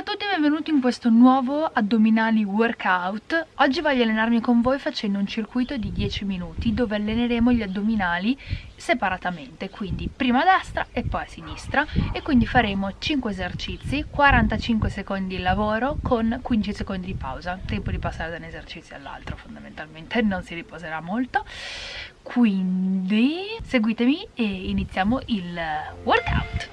Ciao a tutti e benvenuti in questo nuovo addominali workout. Oggi voglio allenarmi con voi facendo un circuito di 10 minuti dove alleneremo gli addominali separatamente, quindi prima a destra e poi a sinistra e quindi faremo 5 esercizi, 45 secondi di lavoro con 15 secondi di pausa, tempo di passare da un esercizio all'altro fondamentalmente, non si riposerà molto. Quindi seguitemi e iniziamo il workout.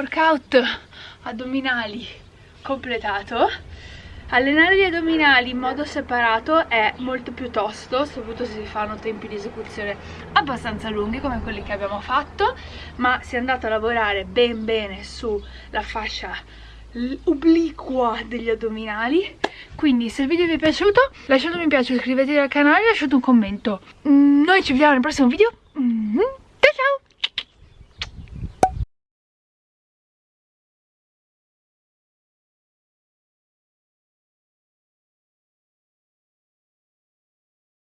Workout addominali completato. Allenare gli addominali in modo separato è molto più tosto soprattutto se si fanno tempi di esecuzione abbastanza lunghi come quelli che abbiamo fatto ma si è andato a lavorare ben bene sulla fascia obliqua degli addominali. Quindi se il video vi è piaciuto lasciate un mi piace iscrivetevi al canale e lasciate un commento. Noi ci vediamo nel prossimo video. Mm -hmm.